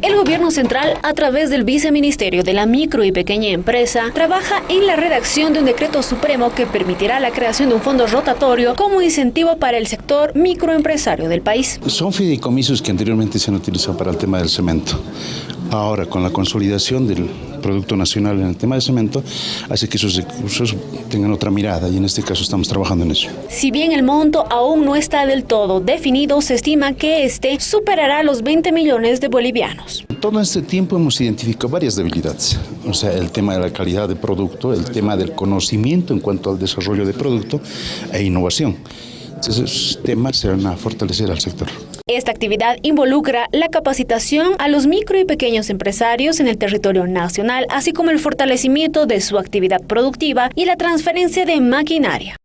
El gobierno central, a través del viceministerio de la micro y pequeña empresa, trabaja en la redacción de un decreto supremo que permitirá la creación de un fondo rotatorio como incentivo para el sector microempresario del país. Son fideicomisos que anteriormente se han utilizado para el tema del cemento. Ahora, con la consolidación del Producto Nacional en el tema de cemento, hace que esos recursos tengan otra mirada y en este caso estamos trabajando en eso. Si bien el monto aún no está del todo definido, se estima que este superará los 20 millones de bolivianos. Todo este tiempo hemos identificado varias debilidades, o sea, el tema de la calidad de producto, el tema del conocimiento en cuanto al desarrollo de producto e innovación. Esos temas se van a fortalecer al sector. Esta actividad involucra la capacitación a los micro y pequeños empresarios en el territorio nacional, así como el fortalecimiento de su actividad productiva y la transferencia de maquinaria.